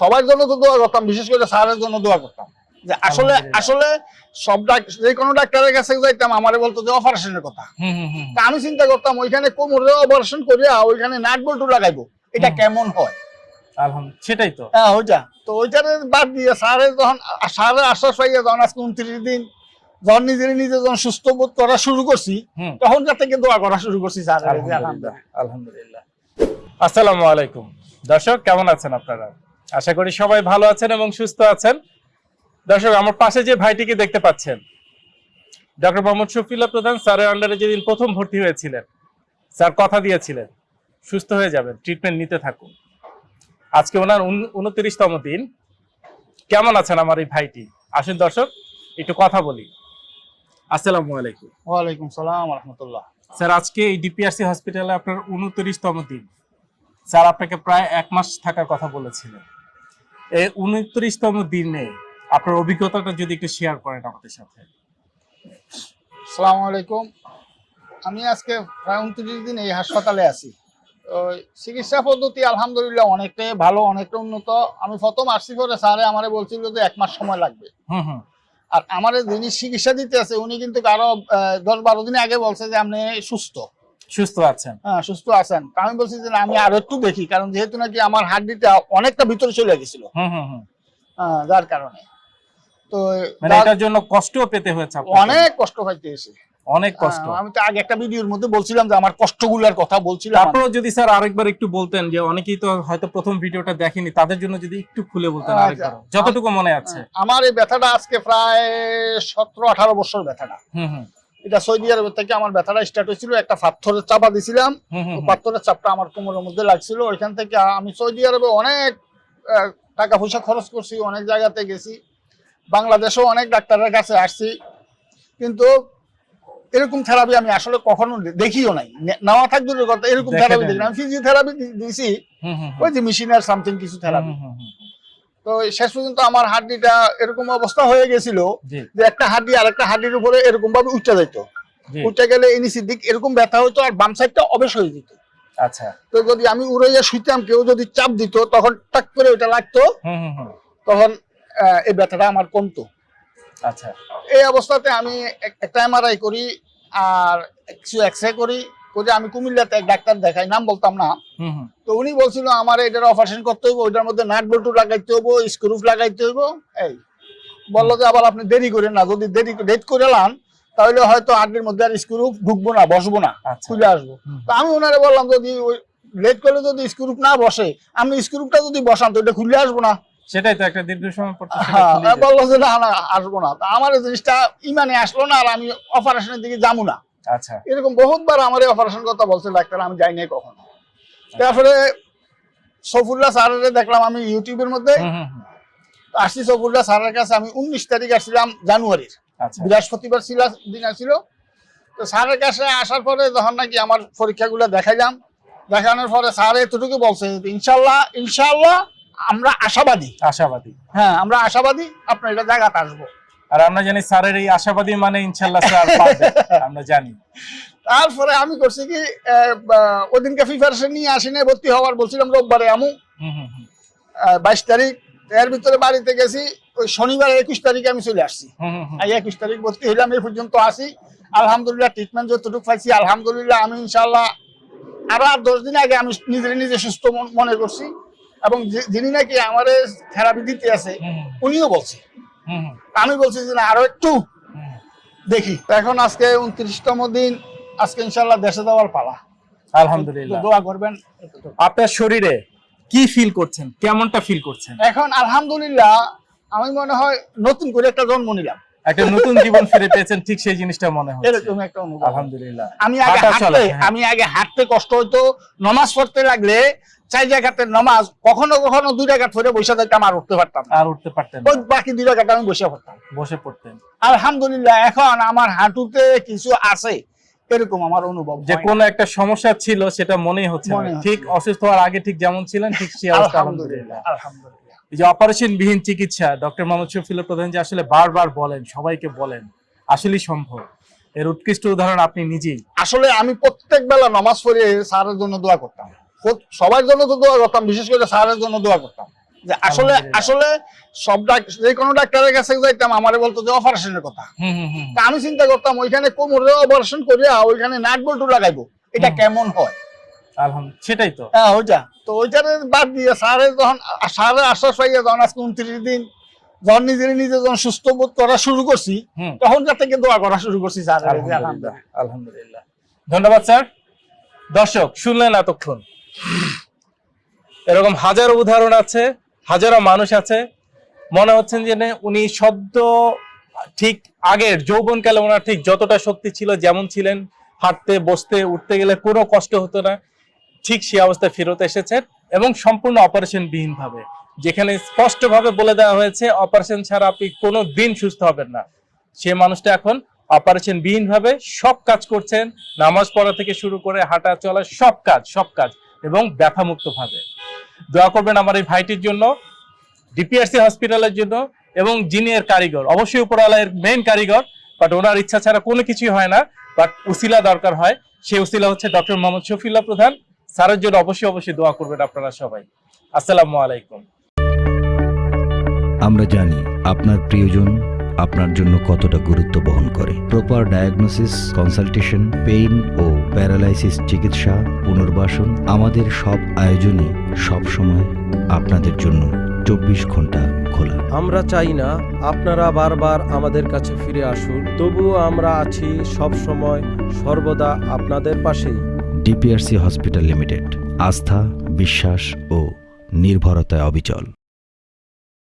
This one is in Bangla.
সবার জন্য তো দোয়া করতাম বিশেষ করে স্যারের জন্য দোয়া করতাম। যে আসলে আসলে সব যে কোনো ডাক্তারের কাছে যাইতাম আমারে বলতো যে অপারেশনের কথা। আমি চিন্তা করতাম ওইখানে কোমরে অপারেশন করিয়া ওইখানে নাট বল্টু লাগাইবো। এটা কেমন হয়? আলহামদুলিল্লাহ সেটাই তো। হ্যাঁ ওইটা। তো ওইটারে বাদ দিয়ে স্যারের যখন স্যারের আশ্বাস পাইয়া যখন আজকে উনত্রিশ দিন যখন নিজে নিজে যখন সুস্থ বোধ করা শুরু করছি তখন থেকে দোয়া করা শুরু করছি স্যারের আলহামদুলিল্লাহ। আলহামদুলিল্লাহ। আসসালামু আলাইকুম। দর্শক কেমন আছেন আপনারা? আশা করি সবাই ভালো আছেন এবং সুস্থ আছেন। দর্শক আমার পাশে যে ভাইটিকে দেখতে পাচ্ছেন ডক্টর মোহাম্মদ শফিল্লা প্রধান স্যারের আন্ডারে যেদিন প্রথম ভর্তি হয়েছিলেন স্যার কথা দিয়েছিলেন সুস্থ হয়ে যাবেন ট্রিটমেন্ট নিতে থাকুন। আজকে ওনার উনত্রিশতম দিন। কেমন আছেন আমার এই ভাইটি? আসুন দর্শক একটু কথা বলি। আসসালামু আলাইকুম। ওয়ালাইকুম সালাম রহমতুল্লাহ স্যার আজকে এই ডিপিআরসি হসপিটালে আপনার উনত্রিশতম দিন। স্যার আপনাকে প্রায় এক মাস থাকার কথা বলেছিলেন। উনত্রিশতম দিনে আপনার অভিজ্ঞতাটা যদি একটু শেয়ার করেন আমাদের সাথে। সালাম আলাইকুম। আমি আজকে প্রায় উনত্রিশ দিন এই হাসপাতালে আছি। তো চিকিৎসা পদ্ধতি আলহামদুলিল্লাহ অনেকটাই ভালো অনেকটা উন্নত। আমি প্রথম আসছি পরে স্যারে আমারে বলছিল যে এক মাস সময় লাগবে। আর আমার যিনি চিকিৎসা দিতে আছে উনি কিন্তু আরও দশ বারো দিন আগে বলছে যে আপনি সুস্থ। সুস্থ আছেন? হ্যাঁ সুস্থ আছেন। আমি বলছি যে আমি আরও একটু দেখি কারণ যেহেতু নাকি আমার হাড্ডিটা অনেকটা ভিতরে চলে গেছিল। হুম হুম হুম। যার কারণে। তো মানে এটার জন্য কষ্টও পেতে হয়েছে অনেক কষ্ট পাইতে এসে অনেক কষ্ট। আমি তো আগে একটা ভিডিওর মধ্যে বলছিলাম যে আমার কষ্টগুলোর কথা বলছিলাম। আমি। যদি স্যার আরেকবার একটু বলতেন যে অনেকেই তো হয়তো প্রথম ভিডিওটা দেখেনি তাদের জন্য যদি একটু খুলে বলতেন আচ্ছা। আরেকবার যতটুকু মনে আছে। আমার এই ব্যথাটা আজকে প্রায় সতেরো আঠারো বছর ব্যথাটা। হুম হুম। এটা সৌদি আরব থেকে আমার ব্যথাটা স্টার্ট হয়েছিল একটা পাথরের চাপা দিছিলাম। পাথরের চাপটা আমার কোমরের মধ্যে লাগছিল ওইখান থেকে আমি সৌদি আরবে অনেক টাকা পয়সা খরচ করছি অনেক জায়গাতে গেছি বাংলাদেশেও অনেক ডাক্তারের কাছে আসছি কিন্তু এরকম থেরাপি আমি আসলে কখনো দেখিও নাই নেওয়া থাক দূরের কথা এরকম থেরাপি। দেখি। আমি ফিজিওথেরাপি দিয়েছি। ওই যে মেশিনের সামথিং কিছু থেরাপি। তো শেষ পর্যন্ত আমার হাড্ডিটা এরকম অবস্থা হয়ে গেছিল যে একটা হাড্ডি আর একটা হাড্ডির উপরে এরকম ভাবে উঠতে যেত উঠতে গেলে নিচের দিক এরকম ব্যথা হতো আর বাম সাইডটা অবেশ হয়ে যেত। আচ্ছা। তো যদি আমি উড়াইয়া শুইতাম কেউ যদি চাপ দিত তখন টাক করে ওটা লাগতো। তখন এই ব্যথাটা আমার কমতো। আচ্ছা। এই অবস্থাতে আমি এক- একটা এমআরআই করি আর কিছু এক্স রে করি। করে আমি কুমিল্লাতে এক ডাক্তার দেখাই নাম বলতাম না। তো উনি বলছিল আমার এটার অপারেশন করতে হইব ওইটার মধ্যে নাট বল্টু লাগাইতে হইব স্ক্রুপ লাগাইতে হইব। এই। বলল যে আবার আপনি দেরি করেন না যদি দেরি ডেট করে লান তাহলে হয়তো হাড্ডির মধ্যে আর স্ক্রুপ ঢুকবো না বসবো না আচ্ছা। খুলে আসব। তো আমি ওনারে বললাম যদি ওই লেট করলে যদি স্ক্রুপ না বসে আপনি স্ক্রুপটা যদি বসান তো এটা খুলে আসব না। সেটাই তো একটা দীর্ঘ সময় হ্যাঁ। বলল যে না না আসব না। তা আমার জিনিসটা ইমানে আসলো না আর আমি অপারেশনের দিকে যাব না। আচ্ছা। এরকম বহুতবার আমার অপারেশন কথা বলছে ডাক্তার আমি যাই নাই কখনো। তারপরে সফুল্লাহ স্যারের দেখলাম আমি ইউটিউবের মধ্যে। আসছি সফুল্লাহ স্যারের কাছে আমি উনিশ তারিখ আসছিলাম জানুয়ারির। আচ্ছা। বৃহস্পতিবার ছিল দিন আসছিল তো স্যারের কাছে আসার পরে যখন নাকি আমার পরীক্ষাগুলো দেখাইলাম দেখানোর পরে স্যার এতটুকু বলছে ইনশাল্লাহ ইনশাল্লাহ আমরা আশাবাদী। আশাবাদী। হ্যাঁ আমরা আশাবাদী আপনার এটা জায়গাতে আসব। আর আমরা জানি স্যারের এই আশাবাদী মানে ইনশাল্লাহ স্যার আমরা জানি। তারপরে আমি করছি কি ওদিনকে প্রিপারেশন নিয়ে আসি নাই ভর্তি হওয়ার বলছিলাম রোববারে আমু। বাইশ তারিখ এর ভিতরে বাড়িতে গেছি ওই শনিবার একুশ তারিখে আমি চলে আসছি। একুশ তারিখ ভর্তি হইলাম এই পর্যন্ত আসি আলহামদুলিল্লাহ ট্রিটমেন্ট যতটুকু পাইছি আলহামদুলিল্লাহ আমি ইনশাল্লাহ আরও আর দশ দিন আগে আমি নিজে নিজে সুস্থ মনে করছি। এবং যিনি নাকি আমার থেরাপি দিতে আছে উনিও বলছে। আমি বলছি যে আরও একটু দেখি। এখন আজকে উনত্রিশতম দিন আজকে ইনশাল্লাহ দেশে যাওয়ার পালা। আলহামদুলিল্লাহ। দোয়া করবেন। আপনার শরীরে কি ফিল করছেন? কেমনটা ফিল করছেন? এখন আলহামদুলিল্লাহ আমি মনে হয় নতুন করে একটা জন্ম নিলাম। একটা নতুন জীবন ফিরে পেয়েছেন ঠিক সেই জিনিসটা মনে হচ্ছে। এরকম একটা অনুভব। আলহামদুলিল্লাহ। আমি আগে হাঁটতে হ্যাঁ। আমি আগে হাঁটতে কষ্ট হইতো নমাজ পড়তে লাগলে চার জায়গাতে নমাজ কখনো কখনো দুই জায়গা ধরে বসে থাকতাম আর উঠতে পারতাম আর উঠতে পারতেন ওই বাকি দুই জায়গাটা আমি বসে পড়তাম। বসে পড়তেন। আলহামদুলিল্লাহ এখন আমার হাঁটুতে কিছু আছে এরকম আমার অনুভব যে হয়। কোন একটা সমস্যা ছিল সেটা মনেই হচ্ছে ঠিক অসুস্থ হওয়ার আগে ঠিক যেমন ছিলেন ঠিক আলহামদুলিল্লাহ আলহামদুলিল্লাহ। আলহামদুলিল্লাহ। এই যে অপারেশন বিহীন চিকিৎসা ডক্টর মোহাম্মদ শফিউল্লাহ প্রধান যে আসলে বারবার বলেন সবাইকে বলেন আসলেই সম্ভব। এর উৎকৃষ্ট উদাহরণ আপনি নিজেই। আসলে আমি প্রত্যেক বেলা নামাজ পড়ে স্যারের জন্য দোয়া করতাম। সবার জন্য তো দোয়া করতাম বিশেষ করে স্যারের জন্য দোয়া করতাম। যে আসলে আসলে সব যে কোনো ডাক্তারের কাছে যাইতাম আমারে বলতো যে অপারেশনের কথা। আমি চিন্তা করতাম ওইখানে কোমরে অপারেশন করিয়া ওইখানে নাট বল্টু লাগাইবো। এটা কেমন হয়? আলহামদুলিল্লাহ সেটাই তো। হ্যাঁ ওইটা। তো ওইটারে বাদ দিয়ে স্যারে যখন স্যারের আশ্বাস পাইয়া যখন আজকে উনত্রিশ দিন যখন নিজে নিজে যখন সুস্থ বোধ করা শুরু করছি তখন থেকে দোয়া করা শুরু করছি স্যারের আলহামদুলিল্লাহ আলহামদুলিল্লাহ। ধন্যবাদ স্যার। দর্শক শুনলেন এতক্ষণ। এরকম হাজারো উদাহরণ আছে হাজারো মানুষ আছে। মনে হচ্ছেন যে উনি শব্দ ঠিক আগের যৌবনকালে ওনার ঠিক যতটা শক্তি ছিল যেমন ছিলেন হাঁটতে বসতে উঠতে গেলে কোনো কষ্ট হতো না। ঠিক সেই অবস্থায় ফেরত এসেছেন এবং সম্পূর্ণ অপারেশন বিহীন ভাবে যেখানে স্পষ্টভাবে বলে দেওয়া হয়েছে অপারেশন ছাড়া আপনি কোনো দিন সুস্থ হবেন না। সে মানুষটা এখন অপারেশন বিহীন ভাবে সব কাজ করছেন, নামাজ পড়া থেকে শুরু করে হাঁটা চলা সব কাজ সব কাজ, এবং ব্যথামুক্ত ভাবে দোয়া করবেন আমার এই ভাইটির জন্য ডিপিআরসি হসপিটালের জন্য, এবং যিনি এর কারিগর, অবশ্যই উপরওয়ালা এর মেইন কারিগর বাট ওনার ইচ্ছা ছাড়া কোনো কিছুই হয় না বাট উসিলা দরকার হয়। সেই উসিলা হচ্ছে ডক্টর মোহাম্মদ শফিউল্লাহ প্রধান। স্যারের জন্য অবশ্যই অবশ্যই দোয়া করবেন আপনারা সবাই। আসসালামু আলাইকুম। আমরা জানি আপনার প্রিয়জন আপনার জন্য কতটা গুরুত্ব বহন করে। প্রপার ডায়াগনোসিস কনসালটেশন পেইন ও প্যারালাইসিস চিকিৎসা পুনর্বাসন আমাদের সব আয়োজনই সব সময় আপনাদের জন্য চব্বিশ ঘণ্টা খোলা। আমরা চাই না আপনারা বারবার আমাদের কাছে ফিরে আসুন তবুও আমরা আছি সব সময় সর্বদা আপনাদের পাশেই। DPRC hospital limited. আস্থা বিশ্বাস ও নির্ভরতায় অবিচল।